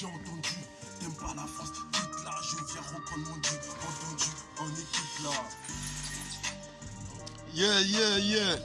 j'ai entendu. T'aimes pas la France, quitte là, je viens reprendre mon dieu. Entendu, en équipe là. Yeah, yeah, yeah.